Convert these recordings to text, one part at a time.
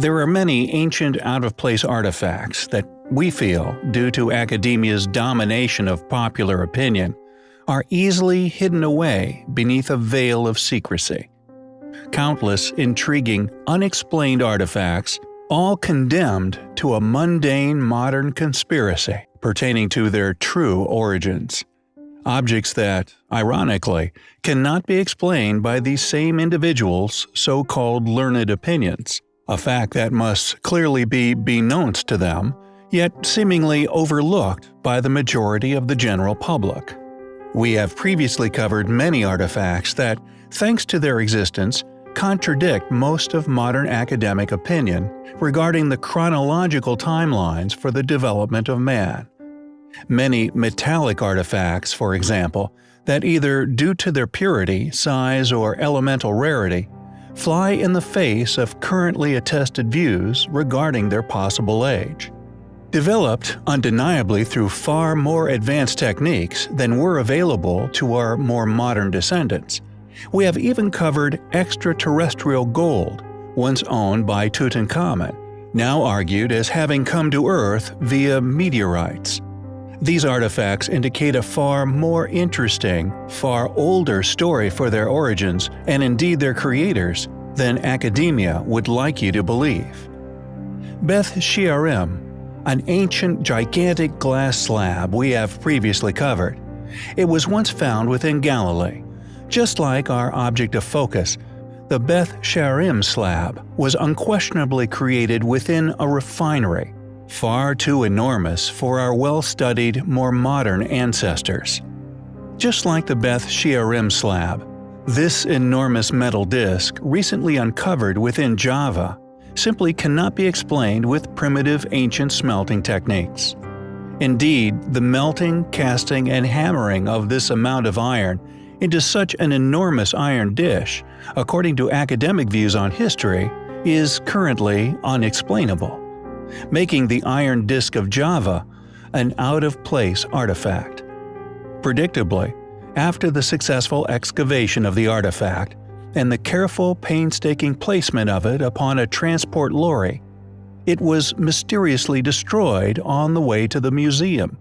There are many ancient out-of-place artifacts that we feel, due to academia's domination of popular opinion, are easily hidden away beneath a veil of secrecy. Countless intriguing, unexplained artifacts, all condemned to a mundane modern conspiracy pertaining to their true origins. Objects that, ironically, cannot be explained by these same individuals' so-called learned opinions, a fact that must clearly be beknownst to them, yet seemingly overlooked by the majority of the general public. We have previously covered many artifacts that, thanks to their existence, contradict most of modern academic opinion regarding the chronological timelines for the development of man. Many metallic artifacts, for example, that either due to their purity, size, or elemental rarity, fly in the face of currently attested views regarding their possible age. Developed undeniably through far more advanced techniques than were available to our more modern descendants, we have even covered extraterrestrial gold, once owned by Tutankhamun, now argued as having come to Earth via meteorites. These artifacts indicate a far more interesting, far older story for their origins and indeed their creators than academia would like you to believe. Beth Shearim, an ancient gigantic glass slab we have previously covered. It was once found within Galilee. Just like our object of focus, the Beth Shearim slab was unquestionably created within a refinery far too enormous for our well-studied, more modern ancestors. Just like the Beth Shearim slab, this enormous metal disc, recently uncovered within Java, simply cannot be explained with primitive ancient smelting techniques. Indeed, the melting, casting, and hammering of this amount of iron into such an enormous iron dish, according to academic views on history, is currently unexplainable making the iron disk of Java an out-of-place artifact. Predictably, after the successful excavation of the artifact and the careful, painstaking placement of it upon a transport lorry, it was mysteriously destroyed on the way to the museum,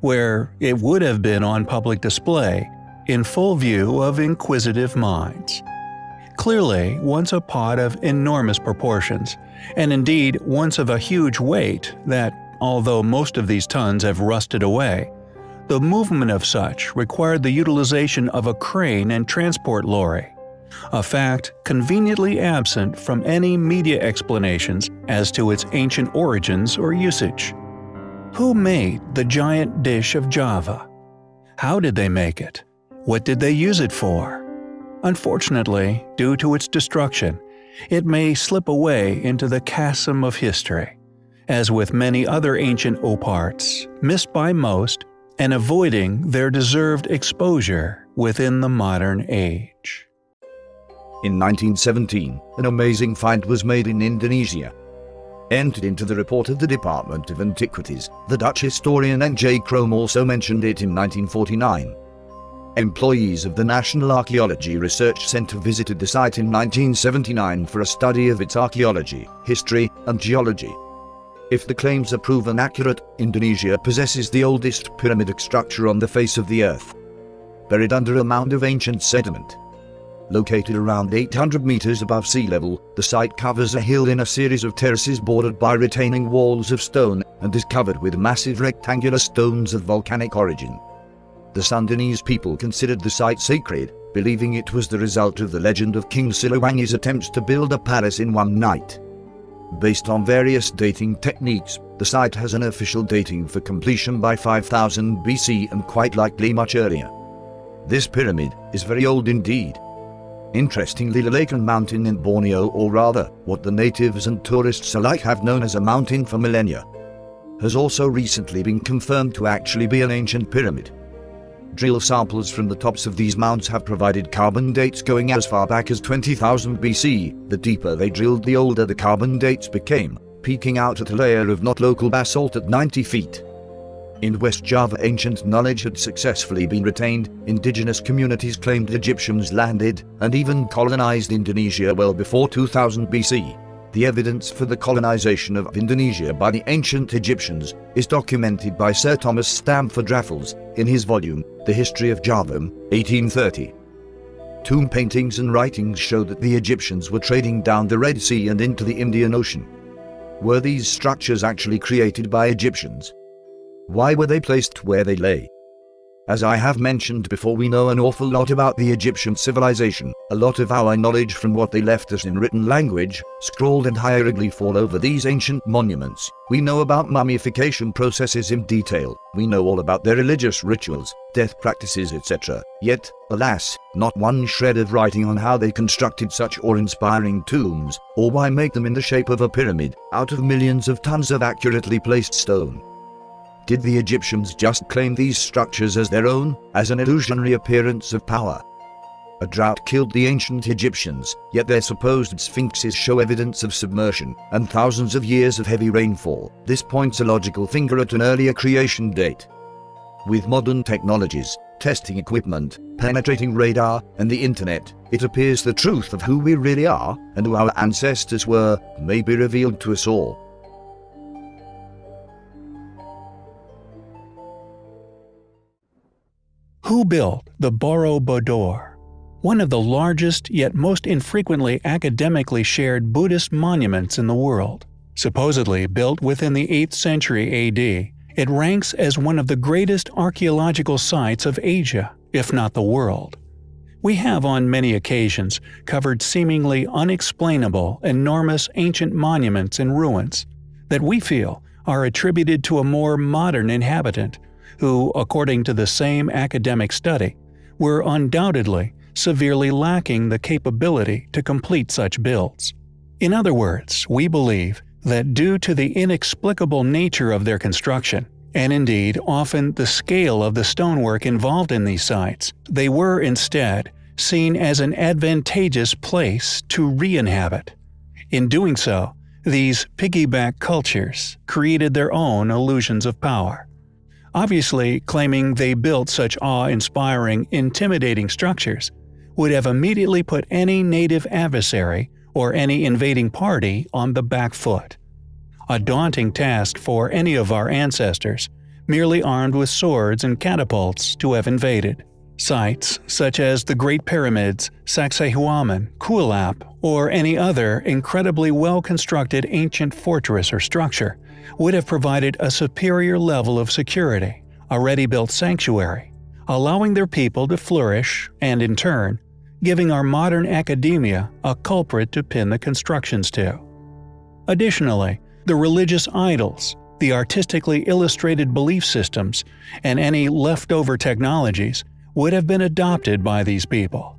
where it would have been on public display in full view of inquisitive minds. Clearly, once a pot of enormous proportions, and indeed once of a huge weight that, although most of these tons have rusted away, the movement of such required the utilization of a crane and transport lorry, a fact conveniently absent from any media explanations as to its ancient origins or usage. Who made the giant dish of Java? How did they make it? What did they use it for? Unfortunately, due to its destruction, it may slip away into the chasm of history, as with many other ancient oparts, missed by most and avoiding their deserved exposure within the modern age. In 1917, an amazing find was made in Indonesia. Entered into the report of the Department of Antiquities, the Dutch historian N.J. Krom also mentioned it in 1949. Employees of the National Archaeology Research Center visited the site in 1979 for a study of its archaeology, history, and geology. If the claims are proven accurate, Indonesia possesses the oldest pyramidic structure on the face of the earth. Buried under a mound of ancient sediment. Located around 800 meters above sea level, the site covers a hill in a series of terraces bordered by retaining walls of stone and is covered with massive rectangular stones of volcanic origin. The Sundanese people considered the site sacred, believing it was the result of the legend of King Siliwangi's attempts to build a palace in one night. Based on various dating techniques, the site has an official dating for completion by 5000 BC and quite likely much earlier. This pyramid is very old indeed. Interestingly the Lakan Mountain in Borneo or rather, what the natives and tourists alike have known as a mountain for millennia, has also recently been confirmed to actually be an ancient pyramid. Drill samples from the tops of these mounds have provided carbon dates going as far back as 20,000 BC. The deeper they drilled the older the carbon dates became, peaking out at a layer of not local basalt at 90 feet. In West Java ancient knowledge had successfully been retained, indigenous communities claimed Egyptians landed and even colonized Indonesia well before 2000 BC. The evidence for the colonization of Indonesia by the ancient Egyptians is documented by Sir Thomas Stamford Raffles in his volume, The History of Java, 1830. Tomb paintings and writings show that the Egyptians were trading down the Red Sea and into the Indian Ocean. Were these structures actually created by Egyptians? Why were they placed where they lay? As I have mentioned before we know an awful lot about the Egyptian civilization, a lot of our knowledge from what they left us in written language, scrawled and hieroglyph all over these ancient monuments. We know about mummification processes in detail, we know all about their religious rituals, death practices etc. Yet, alas, not one shred of writing on how they constructed such awe-inspiring tombs, or why make them in the shape of a pyramid, out of millions of tons of accurately placed stone. Did the Egyptians just claim these structures as their own, as an illusionary appearance of power? A drought killed the ancient Egyptians, yet their supposed sphinxes show evidence of submersion and thousands of years of heavy rainfall. This points a logical finger at an earlier creation date. With modern technologies, testing equipment, penetrating radar, and the internet, it appears the truth of who we really are and who our ancestors were may be revealed to us all. Who built the Borobudur? One of the largest yet most infrequently academically shared Buddhist monuments in the world. Supposedly built within the 8th century AD, it ranks as one of the greatest archaeological sites of Asia, if not the world. We have on many occasions covered seemingly unexplainable, enormous ancient monuments and ruins that we feel are attributed to a more modern inhabitant who, according to the same academic study, were undoubtedly severely lacking the capability to complete such builds. In other words, we believe that due to the inexplicable nature of their construction, and indeed often the scale of the stonework involved in these sites, they were instead seen as an advantageous place to re-inhabit. In doing so, these piggyback cultures created their own illusions of power obviously claiming they built such awe-inspiring, intimidating structures, would have immediately put any native adversary or any invading party on the back foot. A daunting task for any of our ancestors, merely armed with swords and catapults, to have invaded. Sites such as the Great Pyramids, Sacsayhuaman, Kuelap, or any other incredibly well-constructed ancient fortress or structure would have provided a superior level of security, a ready-built sanctuary, allowing their people to flourish and in turn, giving our modern academia a culprit to pin the constructions to. Additionally, the religious idols, the artistically illustrated belief systems, and any leftover technologies would have been adopted by these people.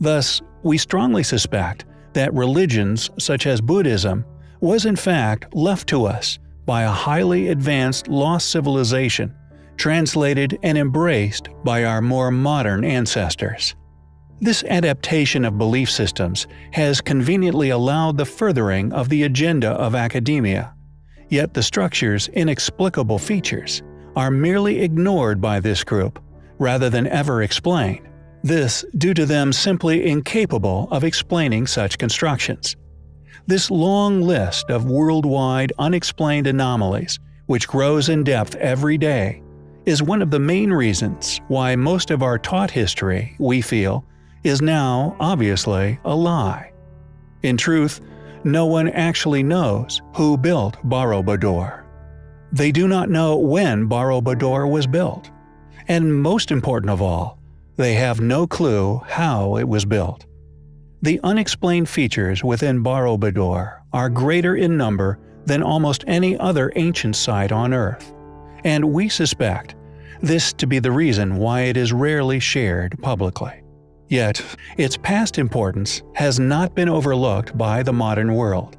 Thus, we strongly suspect that religions such as Buddhism was in fact left to us by a highly advanced lost civilization, translated and embraced by our more modern ancestors. This adaptation of belief systems has conveniently allowed the furthering of the agenda of academia, yet the structure's inexplicable features are merely ignored by this group rather than ever explain, this due to them simply incapable of explaining such constructions. This long list of worldwide unexplained anomalies, which grows in depth every day, is one of the main reasons why most of our taught history, we feel, is now, obviously, a lie. In truth, no one actually knows who built Borobudur. They do not know when Borobudur was built. And most important of all, they have no clue how it was built. The unexplained features within Borobudur are greater in number than almost any other ancient site on Earth, and we suspect this to be the reason why it is rarely shared publicly. Yet, its past importance has not been overlooked by the modern world.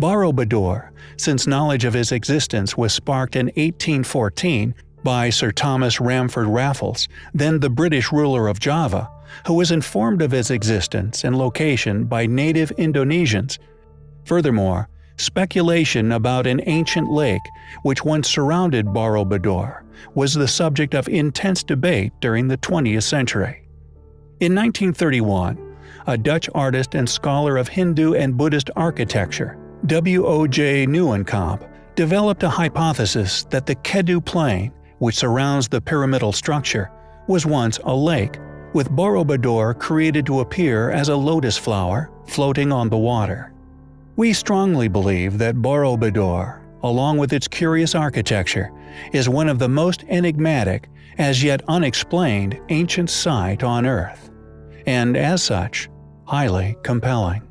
Borobudur, since knowledge of its existence was sparked in 1814 by Sir Thomas Stamford Raffles, then the British ruler of Java, who was informed of its existence and location by native Indonesians. Furthermore, speculation about an ancient lake which once surrounded Borobudur was the subject of intense debate during the 20th century. In 1931, a Dutch artist and scholar of Hindu and Buddhist architecture, W.O.J. Nieuwenkamp, developed a hypothesis that the Kedu Plain, which surrounds the pyramidal structure, was once a lake, with Borobudur created to appear as a lotus flower floating on the water. We strongly believe that Borobudur, along with its curious architecture, is one of the most enigmatic, as yet unexplained, ancient site on Earth, and as such, highly compelling.